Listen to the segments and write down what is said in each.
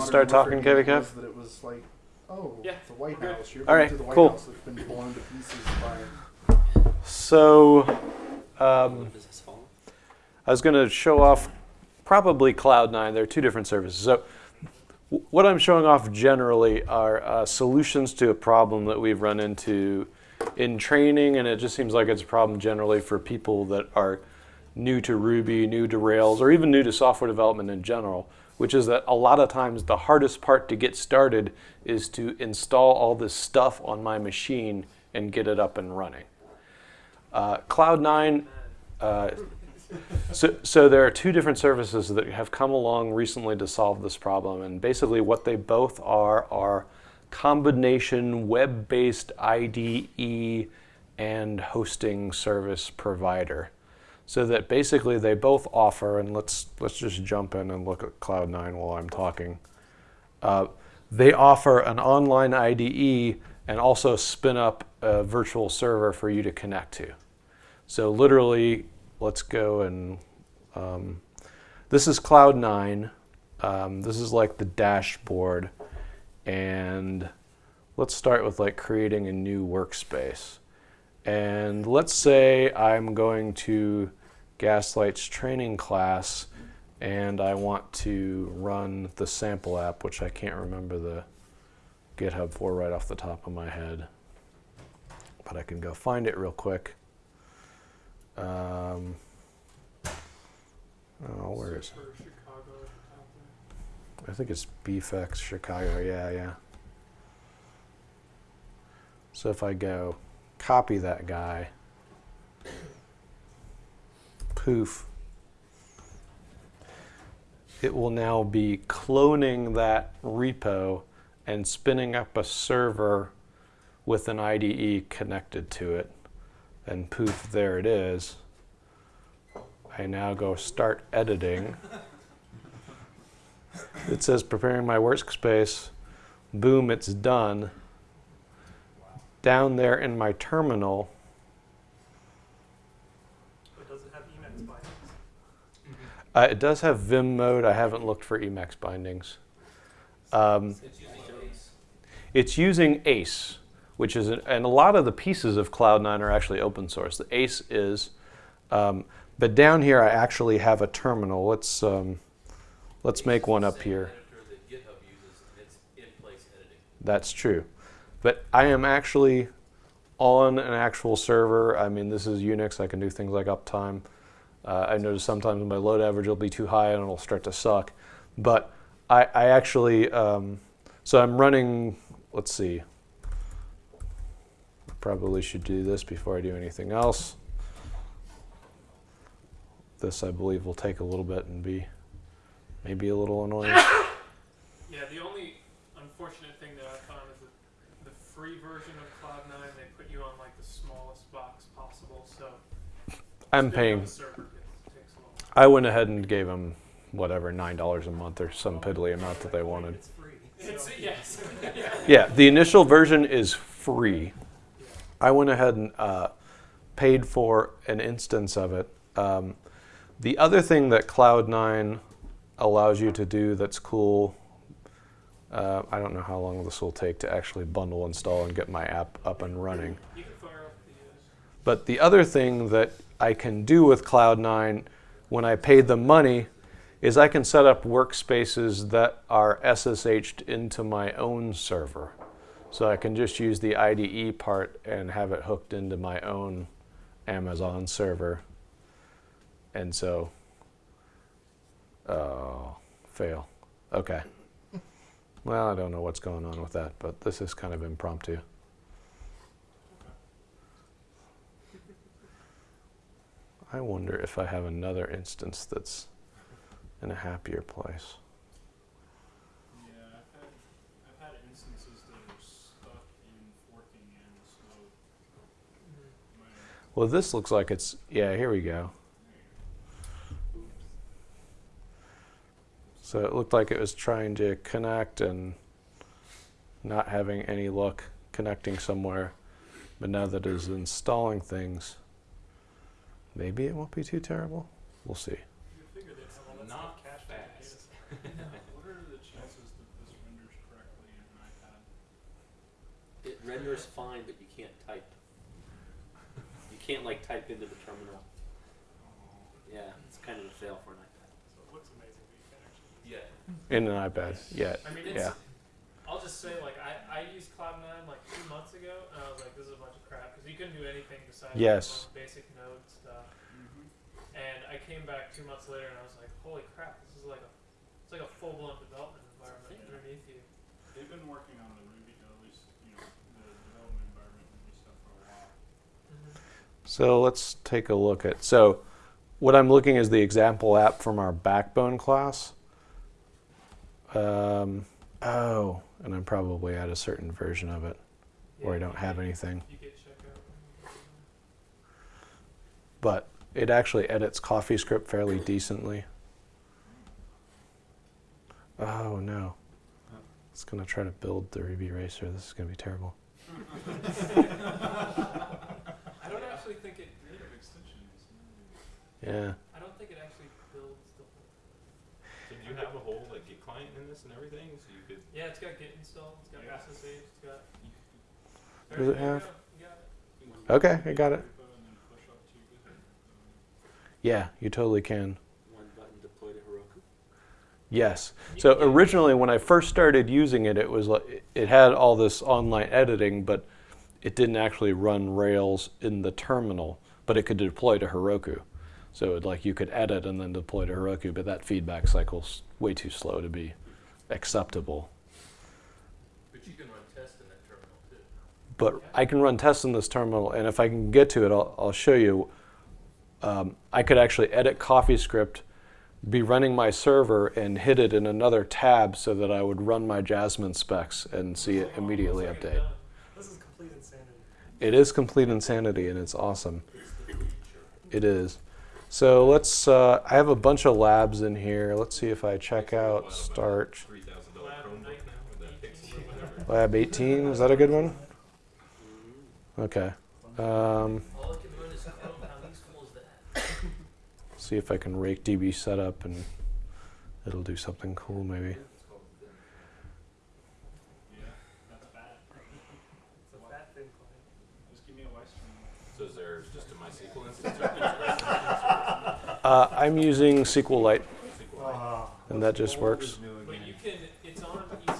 start talking, wondering Kevin what Kev? That it was like, oh, Yeah, the White. House. You're All going right, to the White cool. House that's been blown to pieces by. So, um, I was going to show off probably Cloud9. There are two different services. So, w- what I'm showing off generally are uh, solutions to a problem that we've run into in training, and it just seems like it's a problem generally for people that are new to Ruby, new to Rails, or even new to software development in general, which is that a lot of times the hardest part to get started is to install all this stuff on my machine and get it up and running. Uh, Cloud9, uh, so, so there are two different services that have come along recently to solve this problem, and basically what they both are are combination web-based IDE and hosting service provider. So that basically they both offer, and let's let's just jump in and look at Cloud9 while I'm talking. Uh, they offer an online IDE and also spin up a virtual server for you to connect to. So literally, let's go and um, this is Cloud9. Um, this is like the dashboard, and let's start with like creating a new workspace. And let's say I'm going to Gaslight's training class and I want to run the sample app, which I can't remember the GitHub for right off the top of my head. But I can go find it real quick. Um, oh, where is it? I think it's BFX Chicago. Yeah, yeah. So if I go copy that guy, poof, it will now be cloning that repo and spinning up a server with an IDE connected to it. And poof, there it is. I now go start editing. It says preparing my workspace. Boom, it's done. Down there in my terminal, But does it have Emacs bindings? Uh, it does have Vim mode. I haven't looked for Emacs bindings. Um, it's using ACE, which is, an, and a lot of the pieces of Cloud9 are actually open source. The ACE is, um, but down here I actually have a terminal. Let's um, let's make one up here. That's true. But I am actually on an actual server. I mean, this is Unix. I can do things like uptime. Uh, I notice sometimes my load average will be too high and it'll start to suck. But I, I actually, um, so I'm running, let's see. Probably should do this before I do anything else. This, I believe, will take a little bit and be maybe a little annoying. Yeah, the only unfortunate thing that I found is that the free version of Cloud9, they put you on like the smallest box possible, so I'm spinning up paying a server gets- takes a little. I went ahead and gave them whatever nine dollars a month or some piddly amount that they wanted. It's free. Yes. Yeah, the initial version is free. I went ahead and uh, paid for an instance of it. Um, the other thing that Cloud9 allows you to do that's cool, uh, I don't know how long this will take to actually bundle, install, and get my app up and running. You can fire up the. Uh, But the other thing that I can do with Cloud9 when I paid the money is I can set up workspaces that are SSH'd into my own server. So I can just use the IDE part and have it hooked into my own Amazon server. And so, oh, fail. Okay. Well, I don't know what's going on with that, but this is kind of impromptu. I wonder if I have another instance that's in a happier place. Yeah, I've had, I've had instances that are stuck in forking and slow. Well, this looks like it's, yeah, here we go. So it looked like it was trying to connect and not having any luck connecting somewhere. But now that it is installing things, Maybe it won't be too terrible. We'll see. Not what are the chances that this renders correctly in an iPad? It renders fine, but you can't type. You can't like type into the terminal. Yeah, it's kind of a fail for an iPad. So it looks amazing, but you can actually. Yeah. In an iPad, yeah. I mean, yeah. I'll just say, like, I, I used Cloud9 like two months ago, and I was like, this is a bunch of crap because you couldn't do anything besides Yes. like, basic node stuff. Mhm. And I came back two months later, and I was like, holy crap, this is like a, it's like a full blown development environment Yeah. underneath you. They've been working on the Ruby, at least, you know, the development environment Ruby stuff for a while. So let's take a look at, so what I'm looking is the example app from our backbone class. Um, oh, and I'm probably at a certain version of it where I don't have anything. You get checkout. But it actually edits CoffeeScript fairly decently. Oh no. It's going to try to build the Ruby Racer. This is going to be terrible. I don't actually think it. Extensions. Yeah. I don't think it actually builds the whole. So do you have a whole like Git client in this and everything? So you could Yeah, it's got Git installed. It's got Yeah. SSH. It's got. Does it have- go, You got it. Okay, I got it. Repo and then push up to GitHub. Yeah, you totally can. One button deploy to Heroku. Yes. So originally, when I first started using it, it was like it had all this online editing, but it didn't actually run Rails in the terminal. But it could deploy to Heroku. So it, like you could edit and then deploy to Heroku, but that feedback cycle's way too slow to be acceptable. But you can run tests in that terminal too. But I can run tests in this terminal, and if I can get to it, I'll, I'll show you. Um, I could actually edit CoffeeScript, be running my server, and hit it in another tab so that I would run my Jasmine specs and see it immediately looks update. it's. This is complete insanity. It is complete insanity, and it's awesome. It is. So let's. Uh, I have a bunch of labs in here. Let's see if I check out start Lab Chromebook night- now with that Pixel or whatever. lab 18. Is that a good one? Okay. Um, see if I can rake DB setup and it'll do something cool maybe. It's called the- Yeah, that's bad. It's a fat thin client. Just give me a live stream. So is there just a MySQL instance or an Express Uh, I'm using SQLite and that just works. is new But again. you can. It's on EC2,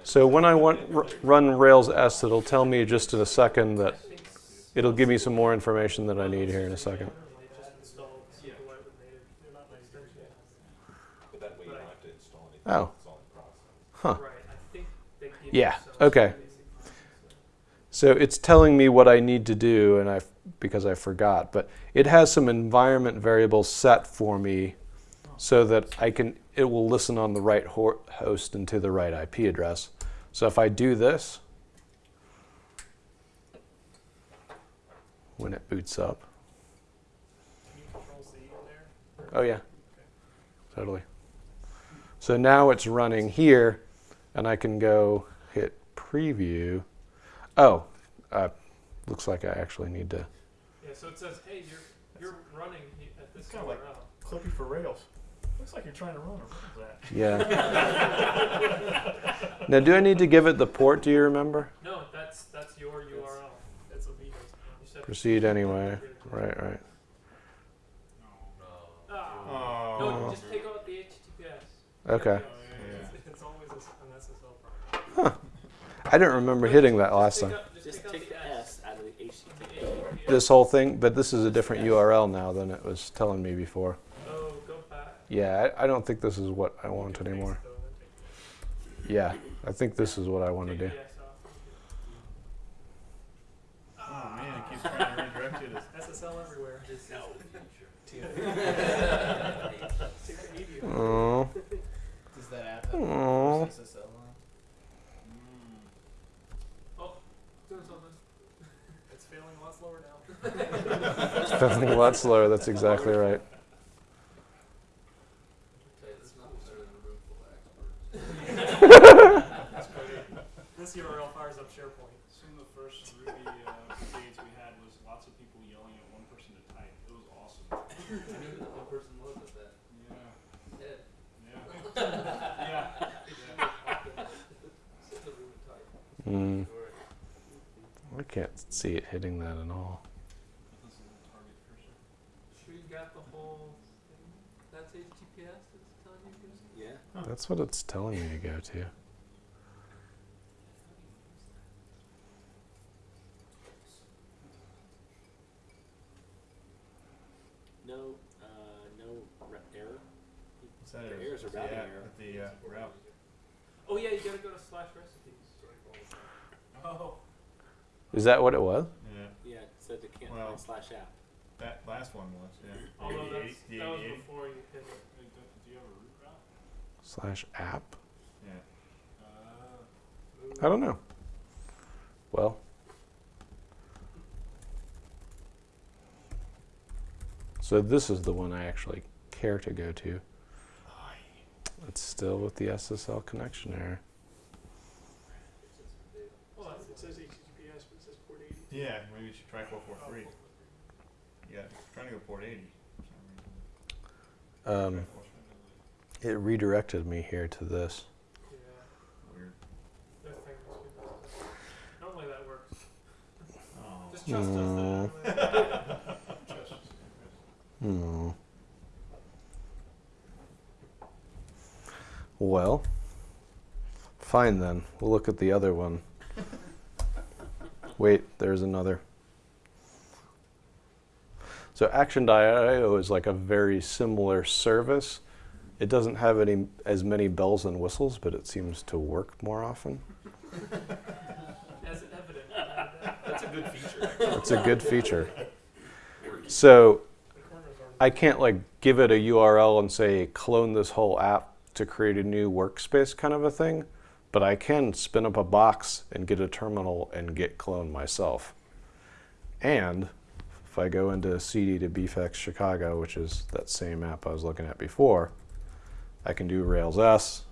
It's so when I want run Rails S, it'll tell me just in a second that it'll give me some more information that I need here in a second. Oh. Huh. Yeah, okay. So it's telling me what I need to do, and I because I forgot. But it has some environment variables set for me, so that I can it will listen on the right host and to the right IP address. So if I do this, when it boots up, oh yeah, totally. So now it's running here, and I can go hit preview. Oh, uh, looks like I actually need to. Yeah. So it says, hey, you're you're running at this It's kinda like- URL. Clippy for Rails. Looks like you're trying to run a Rails app. Yeah. now, do I need to give it the port? Do you remember? No, that's that's your URL. It's a Vito's. You set- Proceed anyway. Right, right. No. Ah. Oh. No, just take out the HTTPS. Okay. Oh, yeah, yeah. It's, it's always an SSL problem. I didn't remember hitting that last time. take out- Just out take the S out of the The HTTP. HTTPS. This whole thing, but this is a different URL now than it was telling me before. Oh. Yeah, I, I don't think this is what I want Fix anymore. though, and then take Yeah, I think this is what I want to do. Oh man, it keeps trying to redirect you to SSL everywhere. This is the future. Oh, Does that app oh. Definitely a lot slower, that's exactly right. this URL fires up SharePoint. Some of the first Ruby uh, we had was lots of people yelling at one person to type. It was awesome. I knew that one person loved that. Yeah. Ed. Yeah. yeah. yeah. Mm. I can't see it hitting that at all. That's what it's telling me to go to. No, uh, no re- error. What's that? There is a It's the routing app- error. The uh, route. Oh yeah, you gotta go to slash recipes. Oh. Is that what it was? Yeah, Yeah, it said it can't Well- find slash app. that last one was, yeah. Although The that's, that was before you hit it. Wait, do, do you have a root route? Slash app? Yeah. I don't know. Well, so this is the one I actually care to go to. It's still with the SSL connection error. Well, it says HTTPS, but it says port 80. Yeah, maybe you should try 443. Yeah, trying to go port 80 for some reason. Um, Try 443. It redirected me here to this. Yeah, Weird. that thing must be messed up. Normally that works. Oh. Just trust us that it Mm. normally- Hmm. Well, fine then. We'll look at the other one. Wait, there's another. So Action.io is like a very similar service. It doesn't have any as many bells and whistles, but it seems to work more often. As evident. That's a good feature. It's a good feature. So The corners are I can't like give it a URL and say clone this whole app to create a new workspace kind of a thing, but I can spin up a box and get a terminal and get clone myself. And if I go into CD to BFX Chicago, which is that same app I was looking at before, I can do Rails S.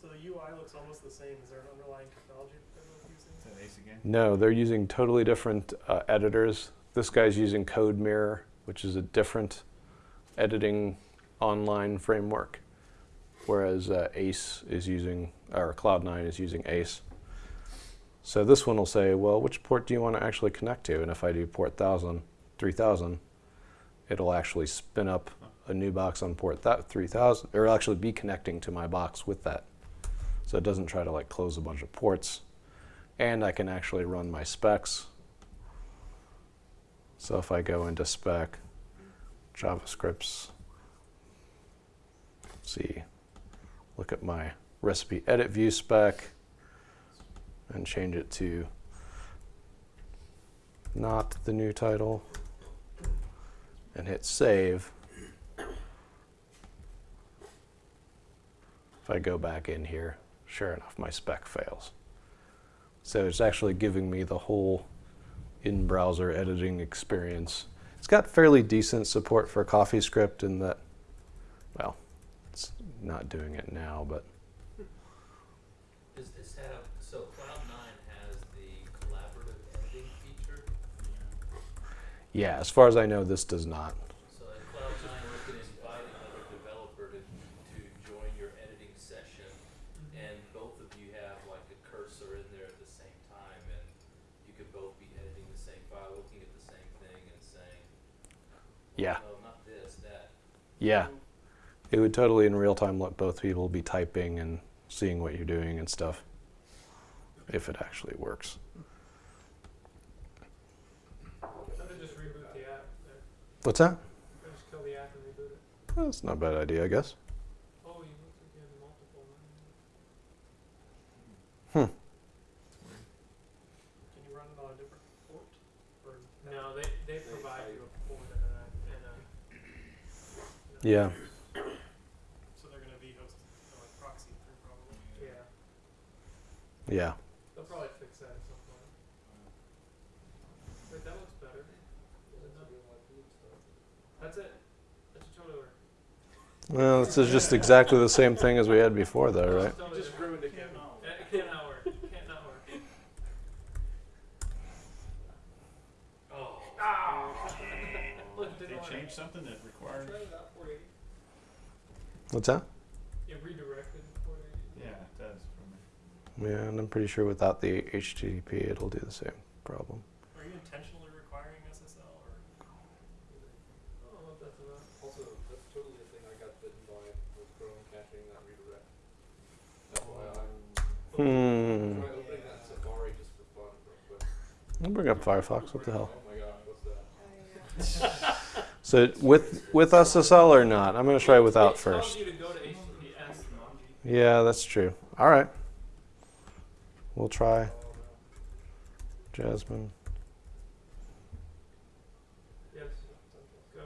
So the UI looks almost the same. Is there an underlying technology that they're using? Is that Ace again? No, they're using totally different uh, editors. This guy's using CodeMirror, which is a different editing online framework, whereas uh, Ace is using, or Cloud9 is using Ace. So this one will say, well, which port do you want to actually connect to? And if I do port 1000, 3000, it'll actually spin up a new box on port that 3000, or it'll actually be connecting to my box with that. So it doesn't try to like close a bunch of ports and I can actually run my specs. So if I go into spec, JavaScripts, see, look at my recipe edit view spec and change it to not the new title and hit save. If I go back in here, sure enough, my spec fails. So it's actually giving me the whole in-browser editing experience. It's got fairly decent support for CoffeeScript in that, well, it's not doing it now, but Is this have, so Cloud9 has the collaborative editing feature, yeah, as far as I know, this does not. so at Cloud9 you can invite another developer to, to join your editing session, and both of you have like a cursor in there at the same time, and you could both be editing the same file, looking at the same thing and saying, Yeah, no, not this, that. yeah. It would totally in real time let both people be typing and seeing what you're doing and stuff, if it actually works. How to just reboot the app there. What's that? Just kill the app and reboot it. That's not a bad idea, I guess. Oh, you look like you have multiple. Can you run it on a different port? Or No, they, they provide you a port and a, and a. Yeah. So they're going to vhost uh, like proxy through probably. Yeah, Yeah. they'll probably fix that at some point. Wait, that looks better. Is it not? That's it. That's totally work. Well, this is just exactly the same thing as we had before, though, right? Totally Just it, Kevin. Yeah, It can't not work. It can't not work. Oh. Ah. Look, didn't work. something that required. Try it out 480. What's that? It redirected 480. Yeah, Yeah, and I'm pretty sure without the HTTP, it'll do the same problem. Are you intentionally requiring SSL or? I don't know if that's enough. Also, that's totally the thing I got bitten by with Chrome caching that redirect. That's why I'm Hmm. trying opening that Safari just for fun real quick. I'll bring up Firefox. What the hell? Oh my god, what's that? So with with SSL or not? I'm gonna try without first. you to go to HTTPS. Yeah, that's true. All right. We'll try Jasmine. Yes. Go.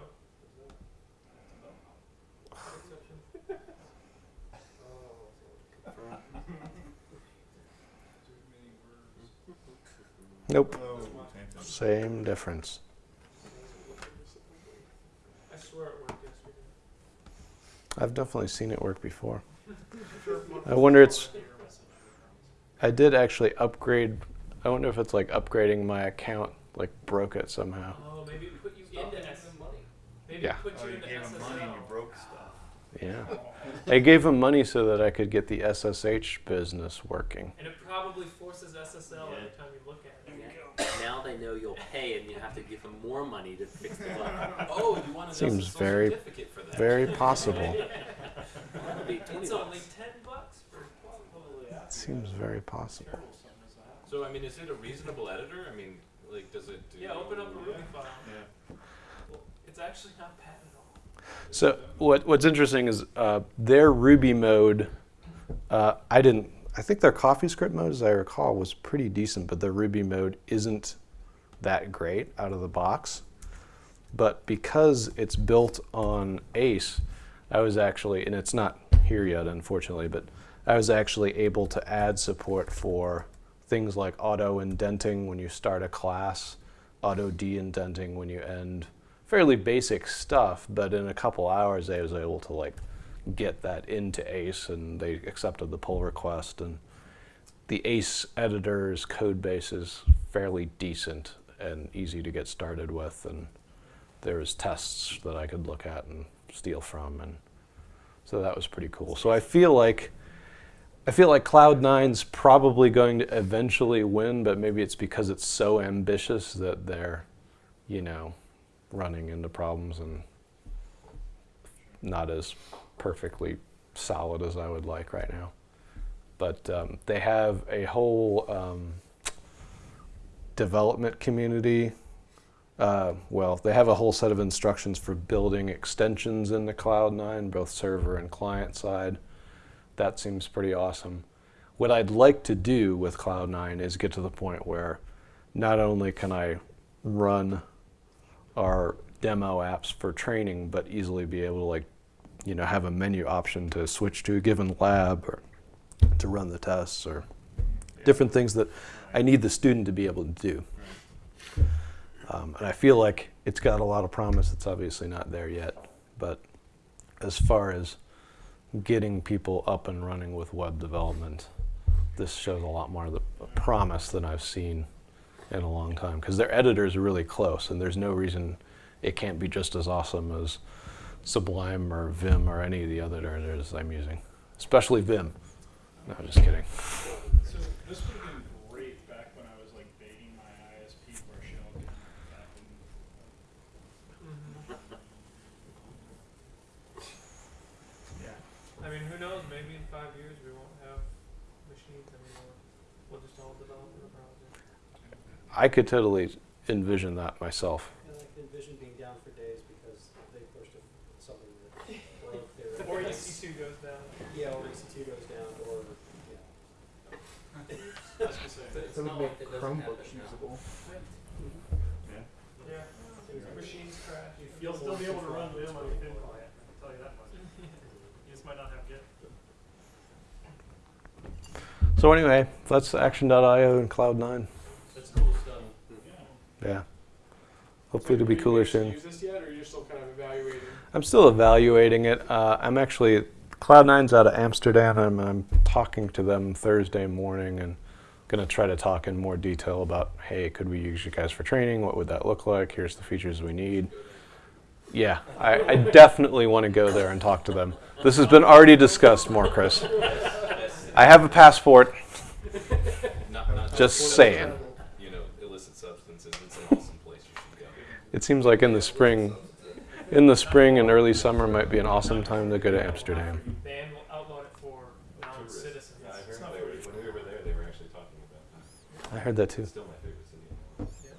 Exception. Nope. Same difference. I swear it worked yesterday. I've definitely seen it work before. I wonder it's. I did actually upgrade. I wonder if it's like upgrading my account like broke it somehow. Oh, maybe it put you Stop into giving S. them money. Maybe Yeah. it put Oh, you you into gave him money and you broke stuff. Yeah. I gave him money so that I could get the SSH business working. And it probably forces SSL every time you look at it. Now they know you'll pay and you have to give them more money to fix the bug. Oh, you want an Seems very- certificate for that? Very possible. That would be 20 It's only ten bucks for. Seems very possible. So I mean, is it a reasonable editor? I mean, like, does it do? Yeah, open up a Ruby file. Yeah. It's actually not bad at all. So what what's interesting is uh, their Ruby mode. Uh, I didn't. I think their CoffeeScript mode, as I recall, was pretty decent, but their Ruby mode isn't that great out of the box. But because it's built on Ace, I was actually, and it's not here yet, unfortunately, but I was actually able to add support for things like auto indenting when you start a class, auto de-indenting when you end. Fairly basic stuff, but in a couple hours I was able to like get that into Ace, and they accepted the pull request. And the Ace editor's code base is fairly decent and easy to get started with, and there was tests that I could look at and steal from, and so that was pretty cool. So I feel like I feel like Cloud9's probably going to eventually win, but maybe it's because it's so ambitious that they're, you know, running into problems and not as perfectly solid as I would like right now. But um, they have a whole um, development community. Uh, well, they have a whole set of instructions for building extensions in the Cloud9, both server and client side. That seems pretty awesome. What I'd like to do with Cloud9 is get to the point where not only can I run our demo apps for training, but easily be able to like, you know, have a menu option to switch to a given lab or to run the tests or different things that I need the student to be able to do. Um, and I feel like it's got a lot of promise. It's obviously not there yet, but as far as getting people up and running with web development, this shows a lot more of the promise than I've seen in a long time because their editors are really close, and there's no reason it can't be just as awesome as Sublime or Vim or any of the other editors I'm using, especially Vim. No, just kidding. So this would have been great back when I was like begging my ISP for shell back. Yeah. I mean, who knows? Maybe in five years we won't have machines anymore. We'll just all develop in the browser. I could totally envision that myself. And I can envision being down for days because they pushed a, something that broke their. Or EC2 goes down. Yeah, or EC2 goes down, or, yeah. I was gonna say, It's not like it doesn't happen now. Yeah. Machines crash. You'll still be able to run Vim on your thin client, I can tell you that much. You just might not have Git. So anyway, that's Action.io and Cloud9. That's cool stuff. yeah. Yeah. Hopefully it'll be cooler soon. Use this yet, or you're still kind of evaluating? I'm still evaluating it. Uh, I'm actually Cloud9's out of Amsterdam, and I'm talking to them Thursday morning, and going to try to talk in more detail about, hey, could we use you guys for training? What would that look like? Here's the features we need. Yeah, I, I definitely want to go there and talk to them. This has been already discussed more, Chris. I have a passport. Not, not Just Or saying. travel. you know, illicit substances. It's an awesome place you should go. It seems like in the spring, in the spring and early summer might be an awesome time to go to Amsterdam. They an- outlawed it for non-citizens. Yeah, I heard they were, when we were there, they were actually talking about that. I heard that too. It's still my favorite city. in the world. Yeah.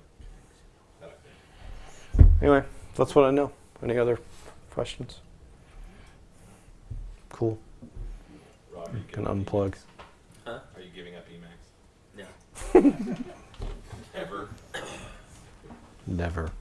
That I think. Anyway, that's what I know. Any other questions? Cool. Rob, you Can unplug. Huh? Are you giving up Emacs? No. Ever? Never.